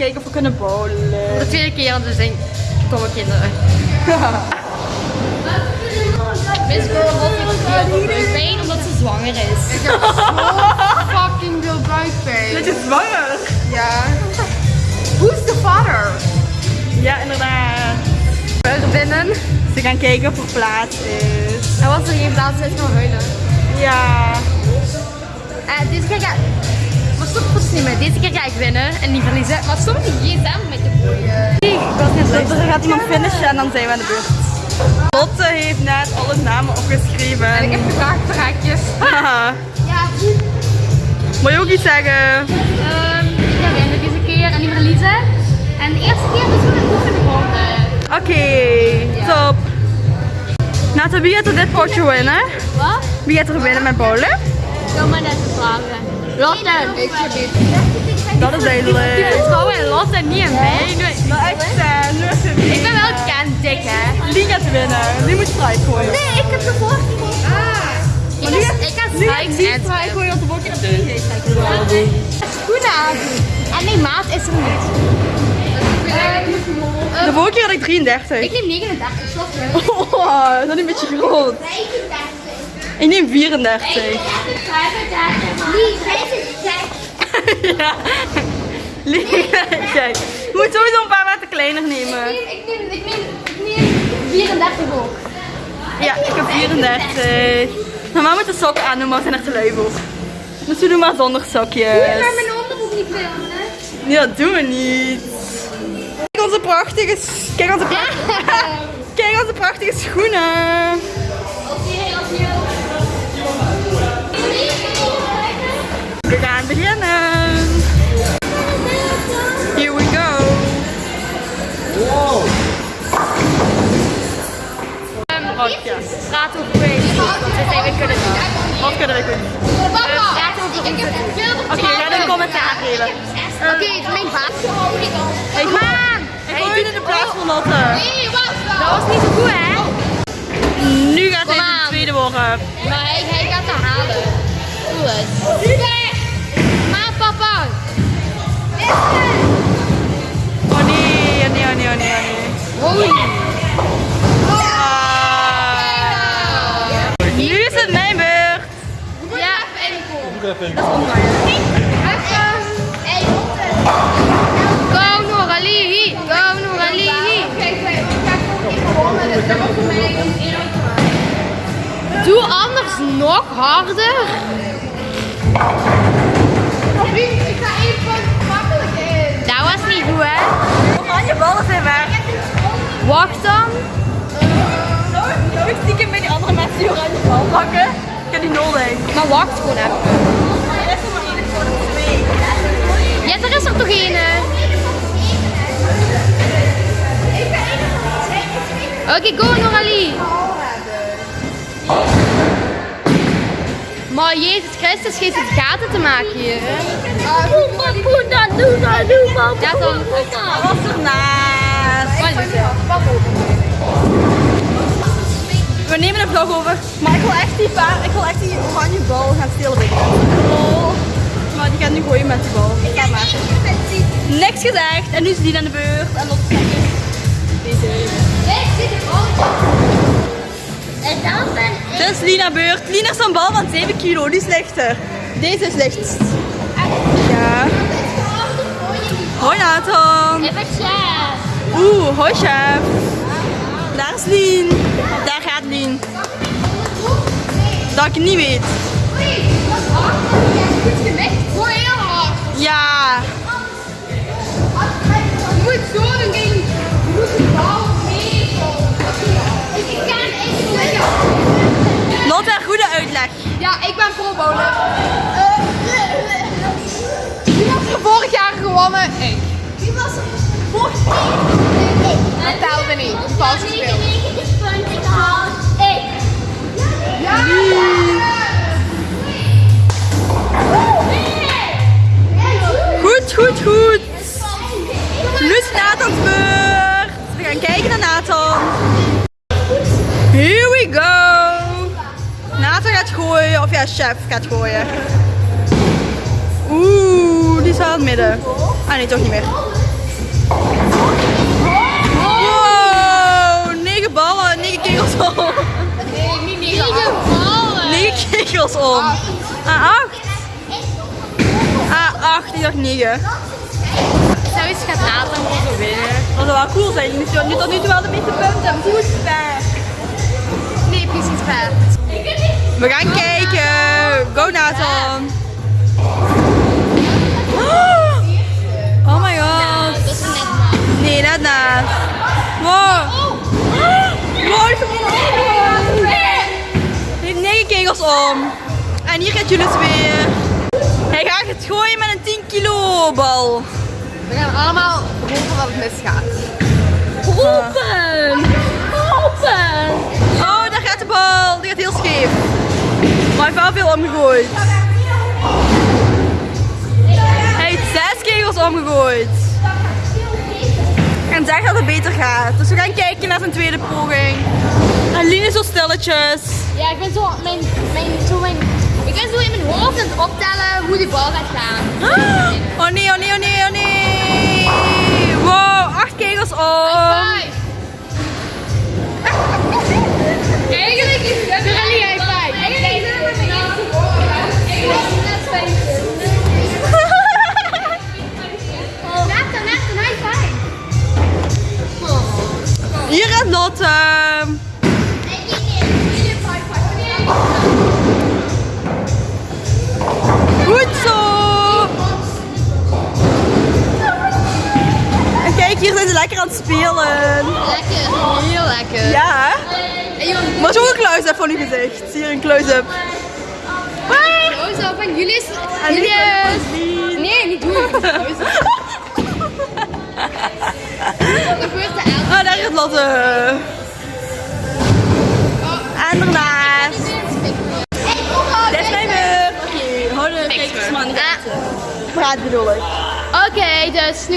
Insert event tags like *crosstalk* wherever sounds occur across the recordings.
kijken of we kunnen bowlen. De tweede keer, want we zijn domme kinderen. *laughs* Miss Girl had heel buikpijn omdat ze zwanger is. *laughs* Fucking veel buikpijn. Dat je zwanger? Ja. *laughs* Who's the father? Ja, inderdaad. Zijn binnen. Ze gaan kijken of er plaats is. En was er geen plaats, is gaan huilen. Ja. Eh, deze keer niet meer. Deze keer ga ik winnen en niet verliezen. Maar stop die gsm met de gooien. Ik was net Dus er gaat iemand finishen en dan zijn we aan de beurt. Lotte heeft net alle namen opgeschreven. En ik heb gevraagd. Haha. Ja, Moet je ook iets zeggen? Ehm, ik ga winnen deze keer en niet verliezen. En de eerste keer is gewoon een oefenronde. Oké, top. Nata, wie gaat er dit potje winnen? Wat? Wie gaat er winnen met bowlen? Kom maar net vragen. Lotte. Heb. Dat is duidelijk. vertrouw in Lotte niet in mij. Maar echt, uh, is het Ik ben wel kent dik hè. Lie gaat winnen. Die moet strike gooien. Nee, ik heb de vorige keer. Ah. Ik ga, ik ga die en strike gooien, want de volgende keer heb je geen strike gooien. schoenen aan. En nee, maat is er niet. De vorige keer had ik 33. Ik neem 39. Stop hè. Oh, dat is een beetje groot. Ik neem 34. *laughs* ja. Lie, *laughs* kijk. Je moet sowieso een paar maten kleiner nemen. Ik neem, ik neem, ik neem 34 ook. Ja, ik heb 34. Normaal moet de sokken aan doen, maar we zijn er te lui voor. Dus we doen maar zonder sokjes. Maar mijn onderbroek niet filmen. Ja, dat doen we niet. Kijk onze prachtige, kijk onze, pra- *laughs* kijk onze prachtige schoenen. We gaan beginnen. Here we go. Rotje. Praat over crazy. Want we zijn we kunnen doen. Wat kunnen we doen? Praat over Ik heb veel Oké, we gaan een commentaar geven. Oké, het is mijn baas. Hey, Man! Ik gooi in de plaats van Lotte. Nee, wacht Dat was niet zo goed hè? Nu gaat hij de tweede worden. Maar hij, hij gaat het halen. Het. Maar papa! Oh nee, oh nee, oh nee, oh nee, nee. Holy! Ah. Nu is het mijn beurt. Ja, Hey, go Noorali! Go Noorali! Dat Doe anders nog harder. Vriend, ik ga even makkelijk in. Dat was niet goed hè? Oranje ballen zijn weg. Wacht dan. Ik- stiekem bij die andere mensen die oranje bal pakken? Ik heb die nodig. Maar wacht gewoon even. Er is er maar één, er twee. Ja, er is er toch een. hè? Oké, go Noorali! Maar Jezus Christus geeft het gaten te maken hier. hè? Ja, dan. Dat was ernaast. Wat is het? We nemen een vlog over. Maar ik wil echt die, paar, ik wil echt die oranje bal gaan stelen bij Oh. Maar die gaat nu gooien met die bal. Ga maar. Niks gezegd. En nu is die aan de beurt. En Lotte zegt deze. En dan ben Dit is Lina beurt. Lina heeft zo'n bal van 7 kilo. Die is lichter. Deze is lichtst. Ja. Hoi Nathan. Ik ben chef. Oeh, hoi chef. Daar is Lien. Daar gaat Lien. Dat ik niet weet. Gooi heel hard. Ja. Ja, ik ben pro bowler. Wie was er vorig jaar gewonnen? Ik. Wie was er vorig jaar? Ik. Dat telde niet. Dat is vals gespeeld. Ik. Ja! Goed, goed, goed. Nu is Nathan's beurt. We gaan kijken naar Nathan. of ja, chef gaat gooien. Oeh, die is aan het midden. Ah nee, toch niet meer. Wow, 9 ballen, 9 kegels om. Nee, niet 9 ballen. 9 kegels om. A8. A8, die dacht 9. Zou iets gaan laten om te winnen. Dat zou wel cool zijn. Nu tot nu toe wel de meeste punten. Goed, ver. We gaan kijken. Go Nathan. Oh my god. Dat is net maar. Nee, net naast. Wow. Hij heeft 9 kegels om. En hier gaat jullie weer. Hij gaat het gooien met een 10 kilo bal. We gaan allemaal hopen dat het misgaat. Open! Open! Oh, daar gaat de bal. Die gaat heel scheef. Maar hij heeft wel veel omgegooid. Hij heeft 6 kegels omgegooid. En zegt dat het beter gaat. Dus we gaan kijken naar zijn tweede poging. En Lien is zo stilletjes. Ja, ik ben zo mijn, mijn, zo mijn, ik ben zo in mijn hoofd aan het optellen hoe die bal gaat gaan. *gasps* Oh nee, oh nee, oh nee, oh nee. Wow, 8 kegels om. *laughs* Eigenlijk is het *laughs* Hier gaat Lotte. Goed zo. En kijk, hier zijn ze lekker aan het spelen. Lekker, heel lekker. Ja, Maar zo een close-up van uw gezicht. Hier een close-up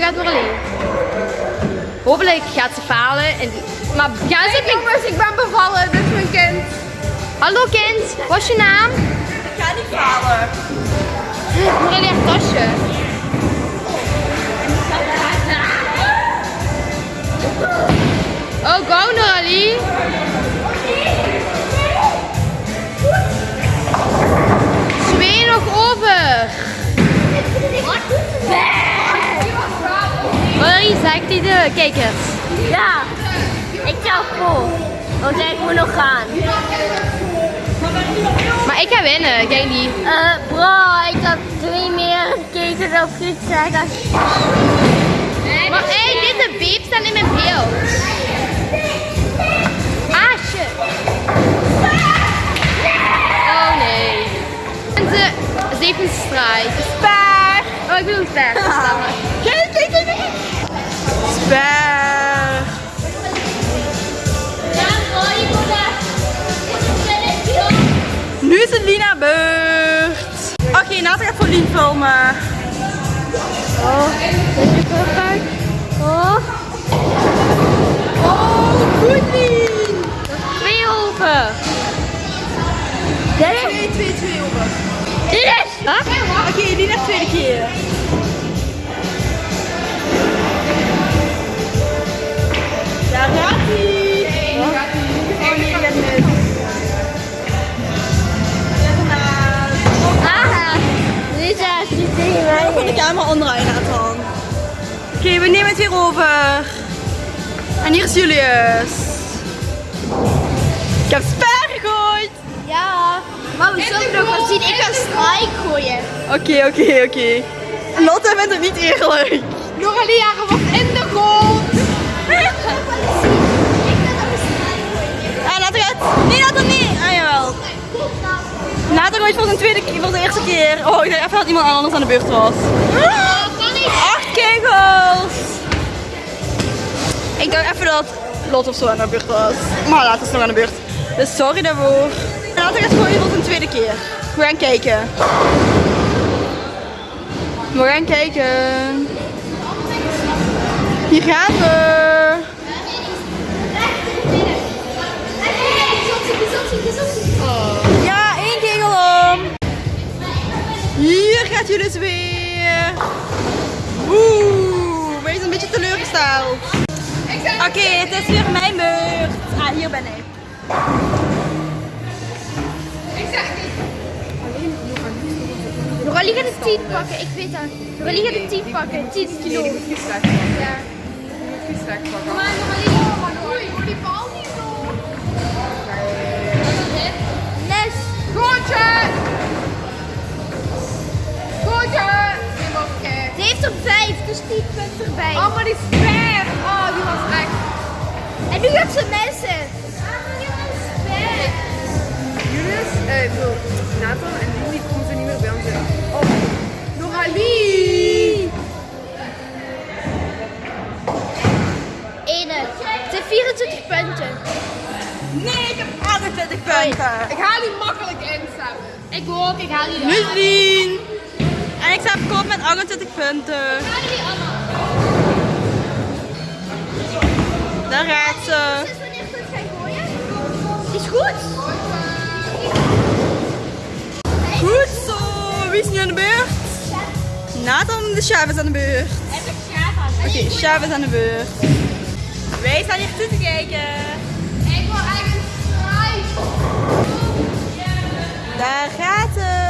gaat Noralie. Hopelijk gaat ze falen. En, maar gaan ze Hey, jongens, ik ben bevallen. Dit is mijn kind. Hallo kind, wat is je naam? Ik ga niet falen. Noralie haar tasje. Oh, go Noralie. Noralie, zegt hij de kijkers. Ja, ik zou vol. Want ik moet nog gaan. Maar ik ga winnen, jij niet. Eh, bro, ik had twee meer gekeken op goed zeggen. Maar hé, deze beep staan in mijn beeld. Ah, shit. Oh nee. En ze, ze heeft een strijd. Spaar. Oh, ik bedoel ver. *laughs* Spaar. Nu is het Lina beurt. Oké, Nathan gaat voor Lien filmen. Oh, Oh, goed Lien. Twee over. dit is... 2, 2, 2 over. Dit is... Oké, Lina tweede keer. Van de camera onderuit Nathan. Oké, we nemen het weer over. En hier is Julius. Ik heb spaar gegooid. Ja, maar we zullen nog wel zien. Ik ga strijk gooien. Oké, oké, oké. Lotte vindt het niet eerlijk. Noralie jaren wordt in de grond. Ah, Nathan gaat. Nee, Nathan niet. Ah, jawel. Nathan gooit voor zijn tweede keer, voor de eerste keer. Oh, ik dacht even dat iemand anders aan de beurt was. Acht kegels. Ik dacht even dat Lot of zo aan de beurt was. Maar later is nog aan de beurt. Dus sorry daarvoor. Nathan gaat gooien voor zijn tweede keer. We gaan kijken. We gaan kijken. Hier gaan we. Hier gaat jullie weer. Oeh, zijn een beetje teleurgesteld. Oké, het is weer mijn beurt. Ah, hier ben ik. Rolly gaat de 10 pakken, ik weet dat. Rolly gaat de 10 pakken, 10 kilo. Nee, die moet vies wegpakken. Ja. Die moet vies wegpakken. Kom maar, Rolly. Oei, doe die bal niet zo. Les. Goedje! Goedje! Die. Ze heeft er 5, dus 10 punten erbij. Oh, maar die is ver. Oh, die was echt. En nu gaat ze messen. Julius, eh, ik bedoel, Nathan en Lili moeten niet meer bij ons zijn. Oh, Noralie! Ene. Ze heeft 24 punten. Nee, ik heb 28 punten. Ik haal die makkelijk in samen. Ik ook, ik haal die Muslin. En ik sta kop met 28 punten. Daar gaat ze. het? Is goed. Goed zo. Wie is nu aan de beurt? Nathan, de chef is aan de beurt. Oké, chef is aan de beurt. Wij staan hier toe te kijken. Ik wil eigenlijk strijd. Daar gaat hem.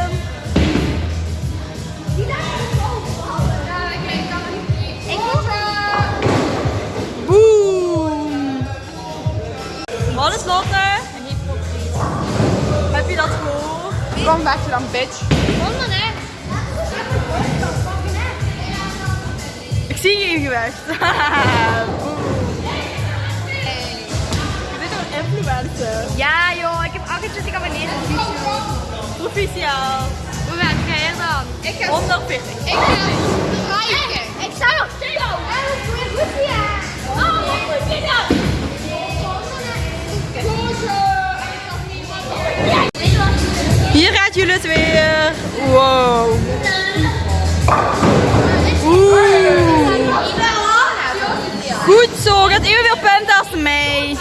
Wat is Lotte? Heb je dat gehoord? Kom weg dan, bitch. Honden, hè? Ik zie je. *laughs* Boom. Je bent een influencer. Ja, joh, ik heb 28 abonnees op YouTube. Proficiaal. Ik ga 140. Ik ga strijken. Ik sta nog steeds al. Oh, moet? Goedje. Hier gaat jullie het weer. Wow. Oeh. Goed zo, gaat evenveel punten als mij.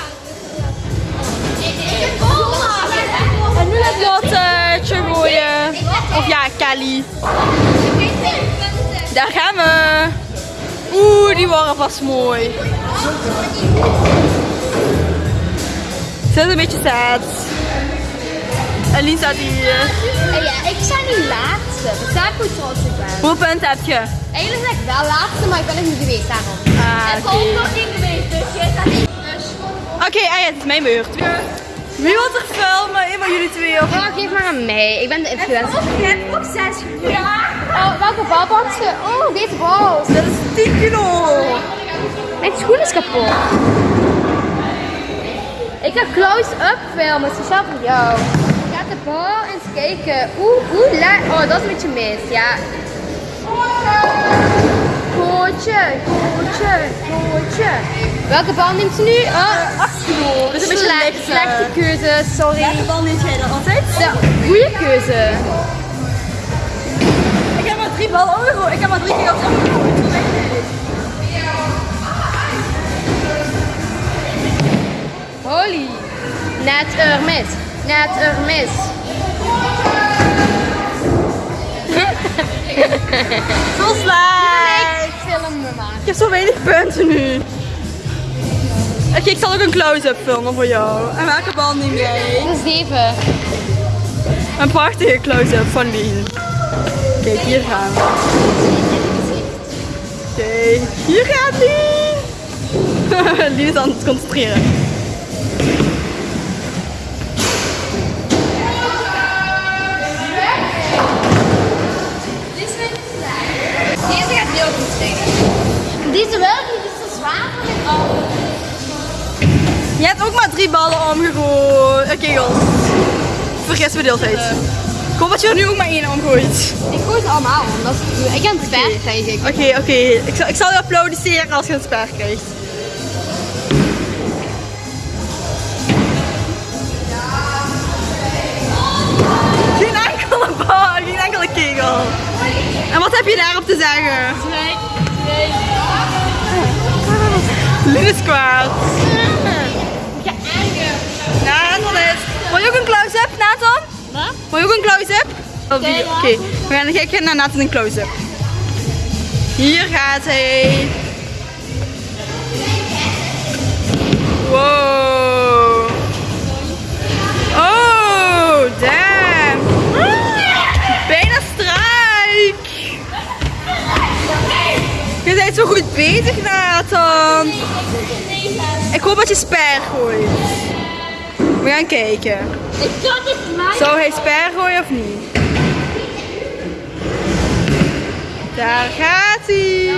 En nu gaat Lotte. Of ja, Kelly. Daar gaan we. Oeh, die waren vast mooi. Ze is een beetje sad. En Lien staat hier. Ja, ik sta nu laatste. Dus daar goed trots op ben. Hoeveel punten heb je? Eigenlijk ben ik wel laatste, maar ik ben nog niet geweest daarom. Ah, Ik ben ook nog niet geweest, dus jij staat niet. Oké, ah ja, het is mijn beurt. Wie wil er filmen? Een van jullie twee of? Oh, geef maar aan mij. Ik ben de influencer. Je hebt ook zes. Ja. Oh, welke bal? Oh, deze bal. Dat is 10 kilo. Mijn schoen is kapot. Ik ga close-up filmen, speciaal voor jou. Ik ga de bal eens kijken. Oeh, oeh, la. Oh, dat is een beetje mis, ja. Gootje, gootje, gootje. Welke bal neemt ze nu? Oh, 8 kilo. Dat is een beetje slecht, licht. slechte keuze, sorry. Welke bal neemt jij dan altijd? De goede keuze. Ik heb maar drie ballen omgegooid. Ik heb maar drie keer op. Holy. Net er mis. Net er mis. *laughs* Zo slecht. Ik heb zo weinig punten nu. Oké, ik zal ook een close-up filmen voor jou. En welke bal neem jij? Is 7. Een prachtige close-up van Lien. Kijk, hier gaan we. Kijk, hier gaat Lien. *laughs* Lien is aan het concentreren. Ballen omgegooid. Oké, kegels. Vergis me de hele tijd. Ik hoop dat je er nu ook maar één omgooit. Ik gooi ze allemaal om. Dat is, ik heb het ver krijg ik. Oké, oké. Ik, zal, ik zal je applaudisseren als je een sper krijgt. Geen enkele bal, geen enkele kegel. En wat heb je daarop te zeggen? Lien is kwaad. Wil je ook een close-up, Nathan? Wat? Wil je ook een close-up? Oké, Oké, we gaan kijken naar Nathan een close-up. Hier gaat hij. Wow. Oh, damn. Bijna strijk. Je bent zo goed bezig, Nathan. Ik hoop dat je sper gooit. We gaan kijken. Ik dacht het mij. Zou hij sper gooien of niet? Daar gaat hij.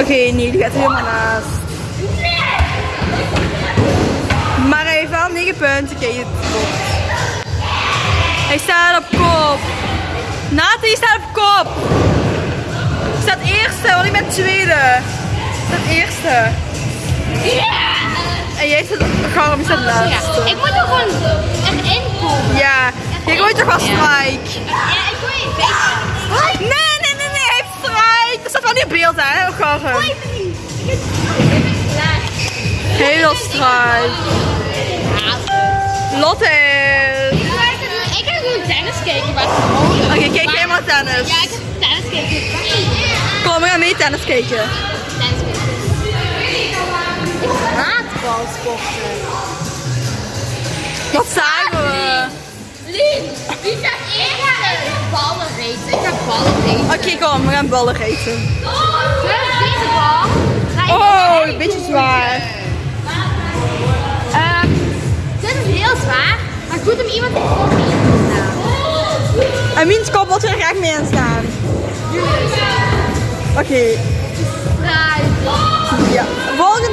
Oké, nee, die gaat helemaal naast. Maar hij heeft wel 9 punten. Kijk. Hij staat op kop. Nathan, staat op kop. Staat eerste, want ik ben tweede. Staat eerste. En jij Garm, je staat laatste. Ik moet er gewoon erin komen. Ja, je gooit toch wel strijk. Ja, ik gooi een beetje. Nee, nee, nee, nee, hij heeft strijk. Dat staat wel niet op beeld, hè, Garm. Heel strijk. Lotte. Ik ga gewoon tennis kijken, Oké, kijk jij maar tennis. Ja, ik ga tennis kijken. Kom, we gaan mee tennis kijken. Tennis kijken. Ik. Wat zagen we? Lien, wie gaat eerst? Ballen racen. Ik ga ballen racen. Oké, kom, we gaan ballen eten. Deze bal. ik Oh, erin een beetje zwaar. Ehm, dit is heel zwaar, maar goed om iemand te kop in te staan. En wiens kop wil er graag mee aan staan? Oké, ja. Volgende bal.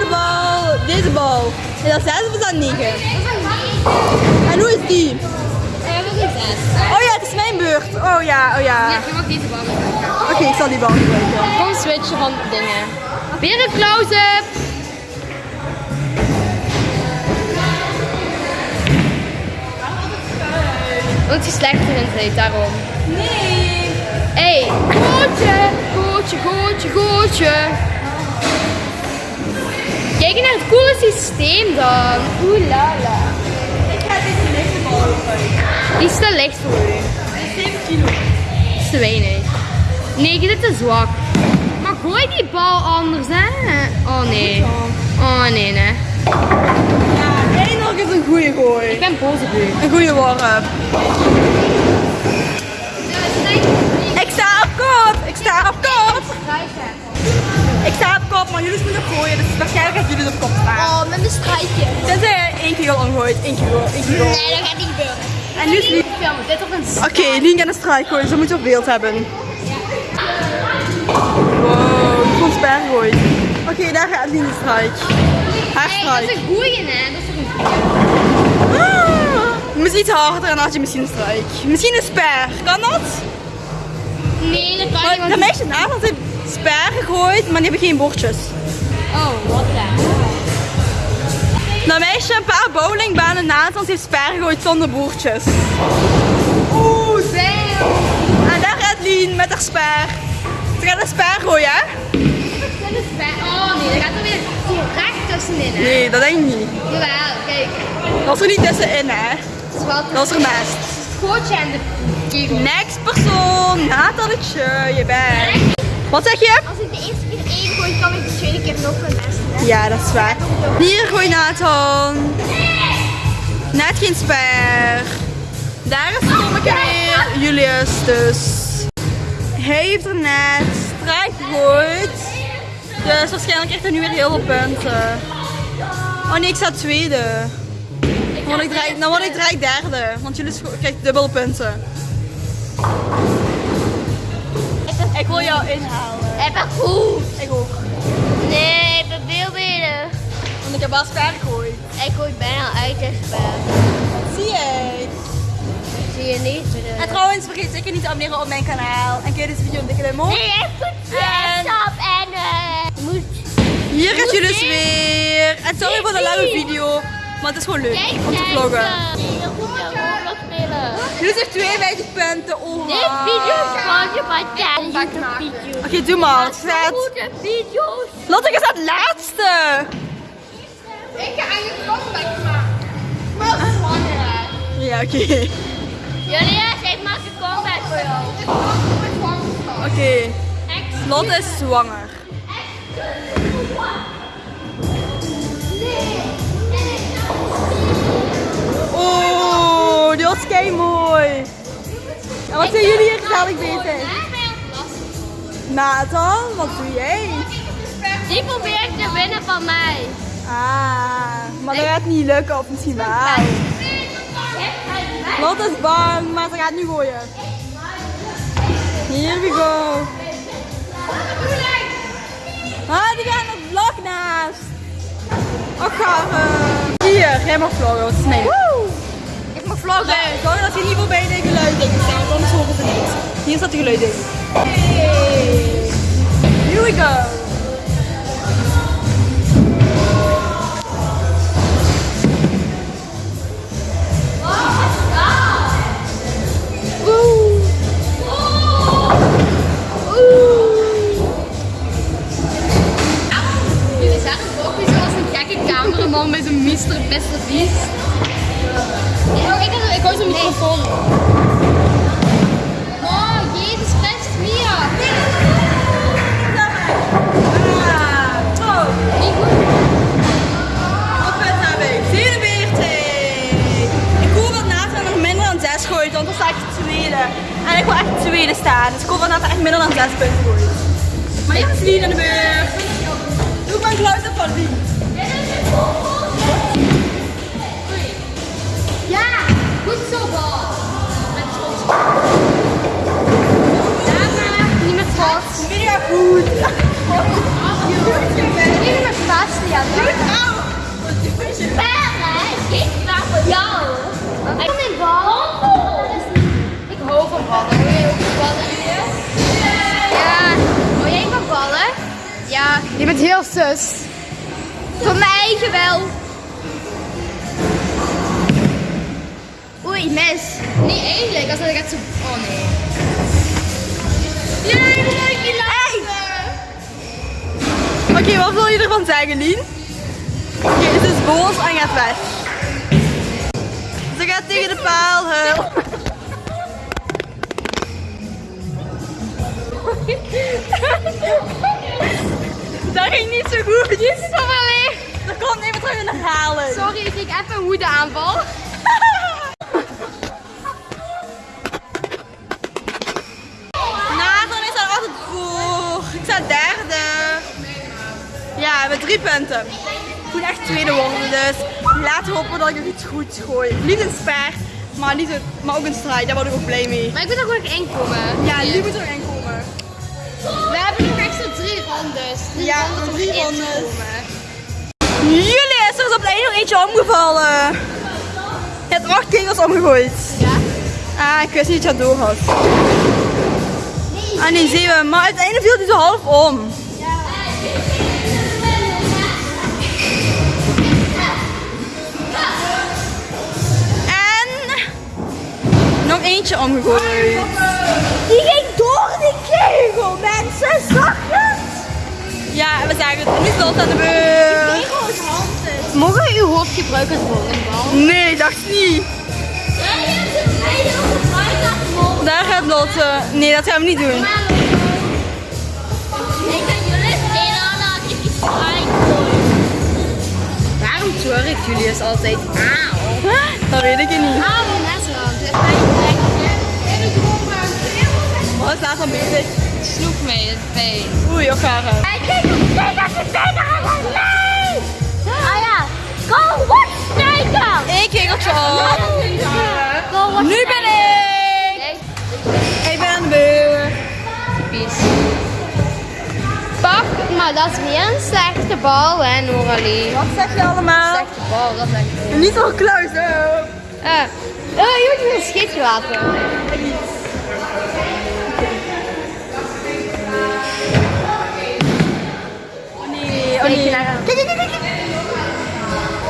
Deze bal. Is dat 6 of is dat 9? En hoe is die? Een zes. Oh ja, het is mijn beurt. Oh ja, oh ja. Ja, je mag deze bal gebruiken. Oké, ik zal die bal gebruiken. Gewoon switchen van dingen. Weer een close-up. Omdat je slechter in zit, daarom. Nee. Hé, hey, gootje, gootje, gootje, gootje. Kijk naar het coole systeem dan. Oeh la la. Ik ga deze lichte bal. Die is te licht voor u. Dat is 7 kilo. Dat is te weinig. Nee, dit is te zwak. Maar gooi die bal anders, hè? Oh nee. Oh nee, nee. Ja, eindelijk is een goede Ik gooi. ben boos op u. Een goede warm. Ik sta op kop, maar jullie moeten gooien. Dus waarschijnlijk dat jullie op kop staan. Oh, met een strijkje. Tenzij je één keer al omgooit. Één keer al. één keer al. Nee, dat gaat niet gebeuren. En nu is Lien. Dit op een Oké, Lien gaat een strijk gooien. Zo moet je op beeld hebben. Wow, komt sper gooien. Oké, daar gaat Lien de strijk. Haar Hey, dat is strijk. een goeie, hè? Dat is een goeie? Ah, Je moet iets harder en dan had je misschien een strijk. Misschien een sper. Kan dat? Nee, dat kan Maar niet. want- de meisje naast heeft sper gegooid, maar die hebben geen bordjes. Oh, wat dan? Dat meisje een paar bowlingbanen naast ons heeft sper gegooid zonder boertjes. Oeh, damn. En daar gaat Lien met haar sper. Ze gaat een sper gooien, hè? Is. Oh nee, dat gaat er weer direct tussenin, hè? Nee, dat denk ik niet. Jawel, kijk. Dat was er niet tussenin, hè? Is wel Dat was er naast. gootje en de kegel. Next persoon, Natalietje, je bent. Wat zeg je? Als ik de eerste keer één gooi, kan ik de tweede keer nog een beste. Ja, dat is waar. Hier gooi Nathan. Net geen sper. Daar is Tommeke weer. Julius dus. Hij heeft er net strijk gegooid. Dus waarschijnlijk krijgt hij nu weer heel veel punten. Oh nee, ik sta tweede. Dan word ik direct, dan word ik direct derde. Want jullie krijgen dubbele punten. Ik wil jou inhalen. Ik ben goed. Ik ook. Nee, ik ben veel beter. Want ik heb wel sper gegooid. Ik gooi bijna uit de spel. Zie je? Zie je niet? En trouwens, vergeet zeker niet te abonneren op mijn kanaal. En je deze video een dikke duim omhoog. Nee, echt goed En- stop en eh, je moet Hier gaat jullie dus weer. En sorry voor de lange video. Maar het is gewoon leuk om te vloggen. Roblox spelen. Jullie heeft 52 punten. Oh, Dit video is Oké, gewoon je video's. doe maar. Goede video's. Lotte is het laatste. Ik ga je comeback maken. Maar dat is zwanger. Ja, oké. Julius, ik maak een comeback voor jou. Oké. Lotte is zwanger. Oh, kei mooi. En wat zijn jullie hier gezellig bezig? Nathan, wat doe jij? Die probeert te winnen van mij. Ah, maar dat gaat niet lukken of misschien wel. Lotte is bang, maar ze gaat nu gooien. Here we go. Ah, die gaat nog blok naast. Och. Hier, jij mag vloggen, wat is mijn. Ik mag vloggen. Nee, zorg dat je niet voorbij de geluiddingen staan, anders horen ze niet. Hier staat de geluidding. Hey. Here we go. Jullie het ook zoals een gekke cameraman met zijn Mr. Beste Beast. Oh, ik, ik hou zo'n microfoon. Oh, jezus, Christus, Mia. Ah, oh. Niet goed. Hoeveel heb ik? 47. Ik hoop dat Nathan nog minder dan 6 gooit, want dan sta ik tweede. En ik wil echt tweede staan, dus ik hoop dat Nathan echt minder dan 6 punten gooit. Maar is Lien aan de beurt. Doe maar een geluid op van Lien. Mega. Even met Sebastian. Perre, ik ga voor jou. Ik mijn bal. Ik hou van ballen. Hou jij ook ballen? Ja. Hou jij van ballen? Ja. Je bent heel zus. Van mijn eigen wel. Oei, mes. Niet eigenlijk, als dat gaat zo... Oh nee. Jij leuk je Oké, wat wil je ervan zeggen, Lien? Oké, ze is boos en gaat weg. Ze gaat tegen de paal huilen. *laughs* Dat ging niet zo goed. Jezus, wat wel leeg. Dat komt even terug in de herhaling. Sorry, ik kreeg even een woede aanval. *laughs* voor. Ik sta derde. Ja, met drie punten. Ik moet echt tweede worden, dus laten we hopen dat ik nog iets goeds gooi. Niet een sper, maar, niet een, maar ook een strijd. Daar word ik ook blij mee. Maar ik moet er gewoon inkomen. Ja, die moet erin komen. We hebben nog extra drie rondes. Drie Ja, rondes drie rondes. komen. Jullie is er is op de een nog eentje omgevallen. Je hebt acht kegels omgegooid. Ja? Ah, ik wist niet dat je dat door had. Ah nee, zeven. Maar uiteindelijk viel die zo half om. En nog eentje omgegooid. Die ging door die kegel, mensen. Zag je het? Ja, we zagen het. Nu is aan de beurt. Mogen we uw hoofd gebruiken als volleybal? Nee, ik dacht niet. Daar gaat Lotte. Nee, dat gaan we niet doen. Ik. Waarom twerkt Julius altijd? Auw. Dat weet ik niet. Wat is daar van bezig? Sloeg mee, het pijn. Oei, ook gaar. Ah ja, go watch. Eén kegeltje op. Go watch Nu ben ik. Maar dat is weer een slechte bal, hè, Noralie. Wat zeg je allemaal? Slechte bal, dat is echt. Niet zo kluis, hè. Eh, eh, je wordt hier scheef gelaten. Nee, oh nee. je naar hem. Kijk, kijk, kijk, kijk.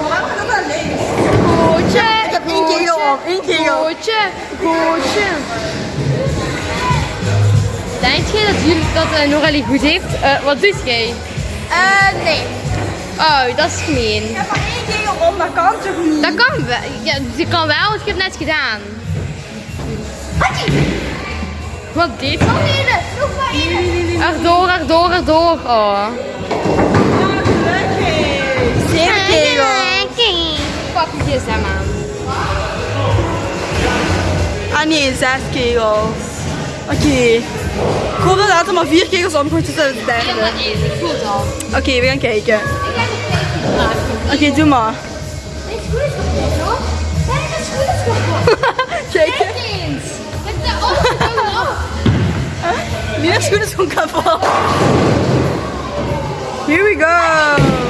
Waarom gaat dat naar links? Gootje. Ik heb één kegel op. Één kegel. Gootje. Gootje. Denk je dat, jullie, dat Noralie goed heeft? Eh, wat doet jij? Eh, nee. Oh, dat is gemeen. Ik heb maar één kegel om, dat kan toch niet? Dat kan wel. Ja, dat kan wel, want ik heb het net gedaan. Wat deed dat? Oh, Erdoor, erdoor, erdoor. Oh. Zeven kegels. pak je gsm aan. Ah nee, zes kegels. Oké. Hoop dat later maar vier kegels is de Ja, derde. ik het al. Oké, we gaan kijken. Ik het. Oké, doe maar. Schoen is kapot, hoor. Schoen is kapot. *laughs* Kijk, eens. De ogen op. Lina's schoen is gewoon kapot. Here we go.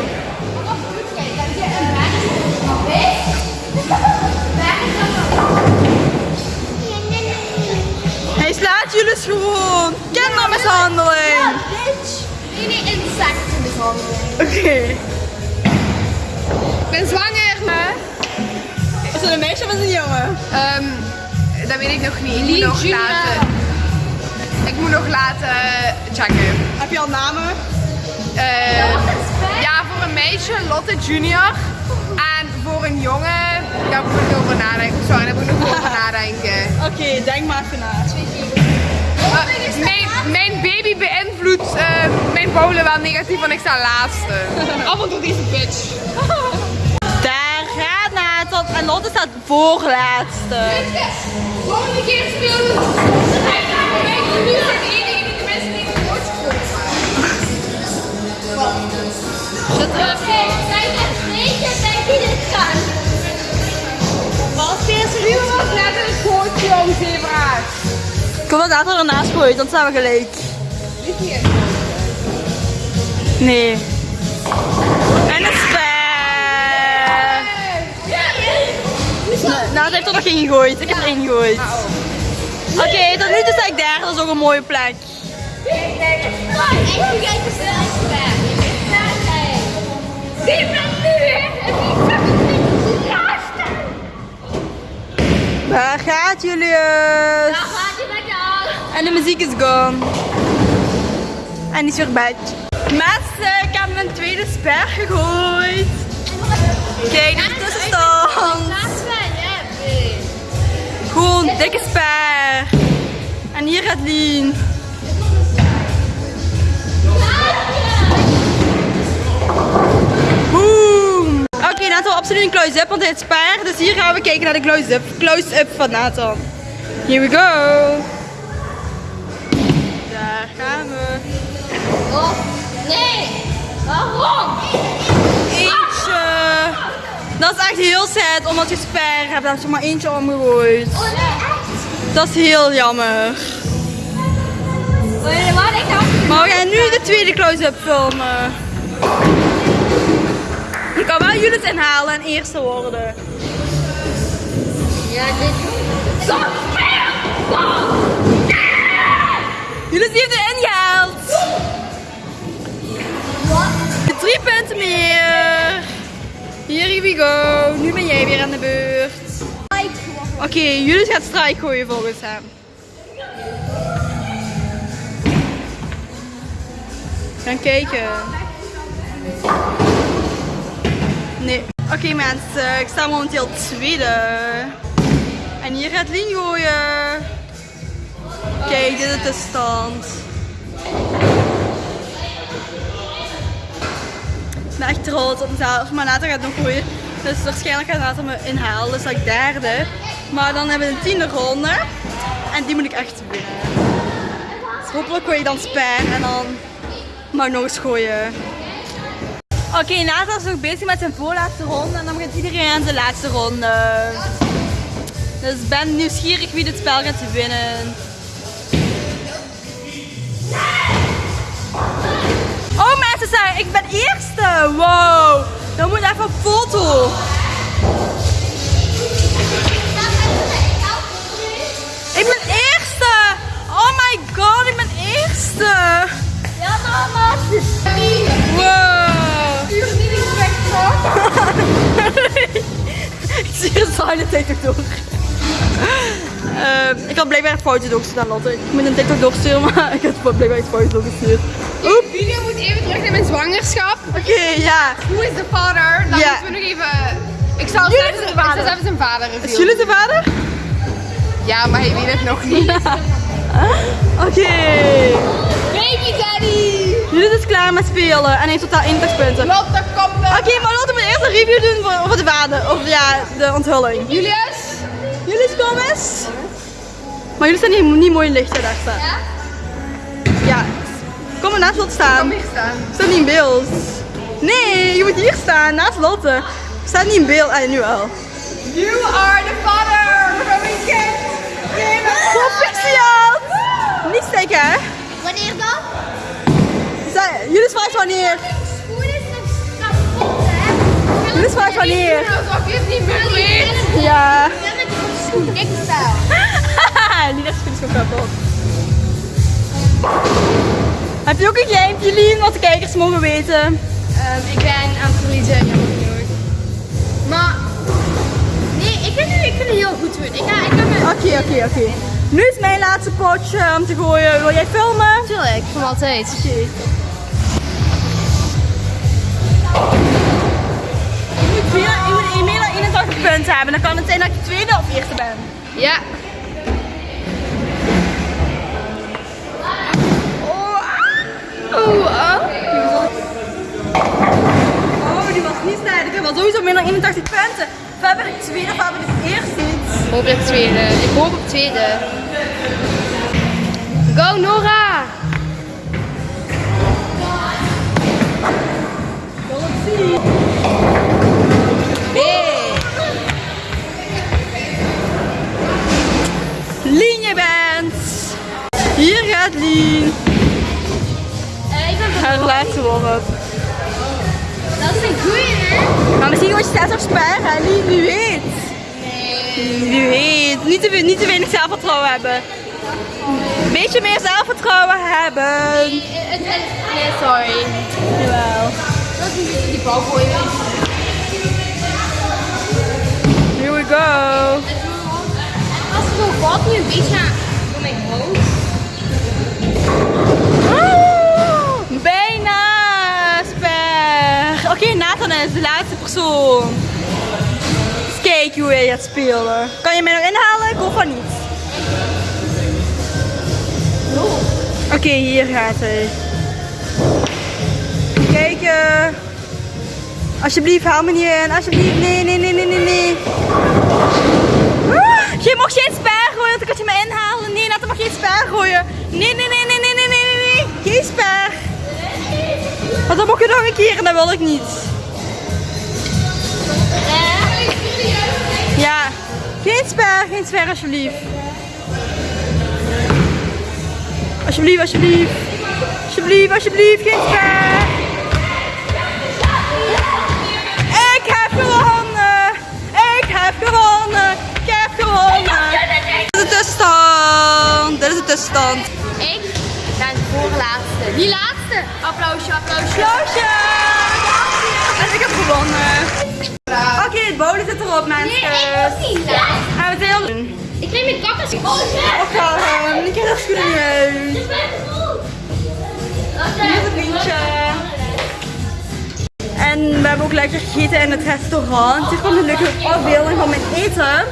Jullie gewoon. Kindermishandeling. Nee, nee, insectenmishandeling. Oké. Ik ben zwanger. Is het een meisje of is het een jongen? Ehm, dat weet ik nog niet. Ik moet nog laten. Ik moet nog laten checken. Heb je al namen? Eh, ja, voor een meisje Lotte Junior. En voor een jongen, daar moet ik over nadenken. Sorry, daar moet ik nog over *laughs* nadenken. Oké, denk maar even na. Eh, mijn, mijn baby beïnvloedt eh, mijn bowlen wel negatief, want ik sta laatste. *laughs* Af en toe deze bitch. *laughs* Daar gaat Nathan en Lotte staat voorlaatste. Volgende keer spelen we. Nu zijn de enige die de mensen niet het woord Als eerste Nu was net een gootje om zebra's. Wil dat Nathan ernaast gooit, dan staan we gelijk. Nee. En een sper. Nee, Nathan heeft er nog geen gegooid. Ik heb er één gegooid. Oké, tot nu toe sta ik daar. Dat is ook een mooie plek. Waar gaat Julius? En de muziek is gone. En is weer back. Mensen, ik heb mijn tweede sper gegooid. Kijk, de tussenstand. Gewoon dikke sper. En hier gaat Lien. Boom. Oké, Nathan absoluut een close-up, want hij sper. Dus hier gaan we kijken naar de close-up. Close-up van Nathan. Here we go. Daar gaan we. Nee! Waarom? Eentje. Dat is echt heel sad, omdat je sper hebt. Daar je maar eentje omgegooid. Oh nee, echt? Dat is heel jammer. Nee, maar ik we gaan nu de tweede close-up filmen. Je kan wel Julius inhalen en eerste worden. Ja, dit... Zo Julius heeft het ingehaald. Drie punten meer. Here we go. Nu ben jij weer aan de beurt. Oké, Julius gaat strijk gooien volgens hem. Gaan kijken. Nee. Oké mensen, ik sta momenteel tweede. En hier gaat Lien gooien. Kijk, dit is de stand. Ik ben echt trots op mezelf, maar later gaat het nog gooien. Dus waarschijnlijk gaat later me inhalen, dus dat ik derde. Maar dan hebben we een tiende ronde. En die moet ik echt winnen. Dus hopelijk gooi ik dan spijn en dan mag ik nog eens gooien. Oké, Nathan is nog bezig met zijn voorlaatste ronde en dan begint iedereen aan zijn laatste ronde. Dus ben nieuwsgierig wie dit spel gaat winnen. Oh mensen, zijn, ik ben eerste! Wow! Dan moet even een foto. Ik ben eerste! Oh my god, ik ben eerste! Ja, mama. Wow! *laughs* *laughs* ik zie je silent TikTok door. Ehm, ik had blijkbaar een foutje doorgestuurd aan Lotte. Ik moet een TikTok doorsturen, *laughs* maar ik had blijkbaar een foutje doorgestuurd. Oep! Video moet even terug naar mijn zwangerschap. Oké, ja. Hoe is de vader? Dan Ja. moeten we nog even... Ik zal Jullie zelfs zal vader. zelfs zijn vader Is jullie de vader? Ja, maar hij weet het nog niet. *laughs* Oké. Baby daddy! Judith is klaar met spelen en heeft totaal 81 punten. Oké, Lotte, kom dan. maar laten we eerst een review doen voor, over de vader. Of ja, de onthulling. Julius? Jullie kom eens. Maar jullie staan niet, niet mooi in licht, hè, daar staan. Ja? Ja. Kom maar naast Lotte staan. Kom hier staan. Staat niet in beeld. Nee, je moet hier staan, naast Lotte. Staat niet in beeld. Ah, nu wel. You are the father from a kid. Proficiat! Niet steken, hè? Wanneer dan? Zij- Jullie vraagt wanneer. Schoen is niet meer weet. Ja. Ja, met die schoen. Ik. Gewoon kapot. Heb je ook een geheimtje, Lien, wat de kijkers mogen weten? Ehm, ik ben aan het verliezen, jammer genoeg. Maar, nee, ik vind, het, ik vind het heel goed doen. Ik ga, ik ga. Oké, oké, oké. Nu is mijn laatste potje om te gooien. Wil jij filmen? Tuurlijk, van altijd. Oké. Meer, je moet meer dan 81 punten hebben. Dan kan het zijn dat je tweede of eerste bent. Ja. Oh, ah. Oh, die was niet sterk. Ik wel sowieso meer dan 81 punten. We hebben de tweede, we hebben de eerste. Ik hoop op tweede. Ik hoop op tweede. Go Nora! Wil Niet te, niet te weinig zelfvertrouwen hebben. Een beetje meer zelfvertrouwen hebben. Nee, sorry. Jawel. Dat die bal gooien. Here we go. Het zo valt nu een beetje door mijn hoofd. Bijna, Sper. Oké, Nathan is de laatste persoon. Takeaway gaat spelen. Kan je mij nog inhalen? Ik hoef van niet. Oké, hier gaat hij. Kijk, alsjeblieft, haal me niet in. Alsjeblieft, nee, nee, nee, nee, nee, nee. Ah, je mag geen spaar gooien, want ik kan je me inhalen. Nee, laat hem maar geen spaar gooien. Nee, nee, nee, nee, nee, nee, nee. Geen spaar. Want dan mag je nog een keer en dat wil ik niet. Geen sper, geen sper alsjeblieft. Alsjeblieft, alsjeblieft. Alsjeblieft, alsjeblieft, geen sper. Ik heb gewonnen. Ik heb gewonnen. Ik heb gewonnen. Dit is de tussenstand. Dit is de tussenstand. Ik ben de voorlaatste. Die laatste. Applausje, applausje. Applausje. En ik heb gewonnen. Oké, het bowlen zit erop, mensen. Nee, ik niet we zijn al... Ik kreeg mijn kakkers. Oh, shit. Op gaan. Ik heb dat schoenen uit. Hier is het vriendje. En we hebben ook lekker gegeten in het restaurant. Dit komt een leuke afbeelding van mijn eten.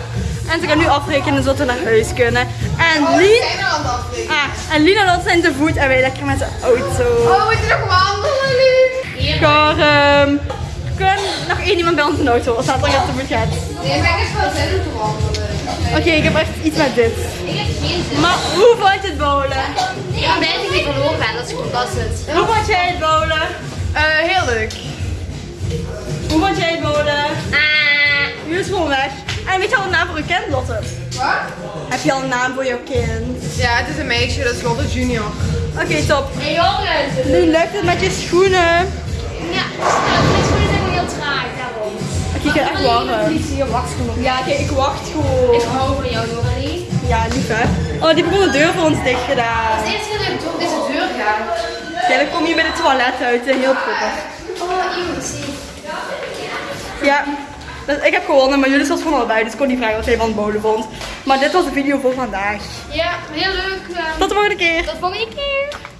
En ze gaan nu afrekenen zodat we naar huis kunnen. En Lien, het afrekenen? ah, en Lien en Lot zijn te voet en wij lekker met de auto. Oh, we moeten nog wandelen, Lief. Gaan, kan nog één iemand bij ons in de auto als dat er te voet gaat. Nee, maar ik heb wel zin om te wandelen. Oké, ik heb echt iets met dit. Ik heb geen zin. Maar hoe vond je het bowlen? Ik ben blij dat ik niet verloren ben. Dat is fantastisch. Hoe vond jij het bowlen? Eh, heel leuk. Hoe vond jij het bowlen? Ah. Nu is gewoon weg. En weet je al een naam voor je kind, Lotte? Wat? Heb je al een naam voor jouw kind? Ja, het is een meisje, dat is Lotte Junior. Oké, top. Hey jongens. Nu lukt het met je schoenen. Ja, nou, mijn schoenen Oké, ik ga echt wacht gewoon. Ja, ik wacht gewoon. Ik hou van jou, Noralie. Ja, lief hè. Oh, die hebben gewoon de deur voor ons dicht gedaan. Het eerste keer dat ik door deze deur ga. Ja, dan kom je bij de toilet uit. Heel proper. Oh, iemand zie. Ja, dus ik heb gewonnen, maar jullie was gewoon al bij, dus ik kon niet vragen wat jij van het bowlen vond. Maar dit was de video voor vandaag. Ja, heel leuk. Tot de volgende keer. Tot volgende keer.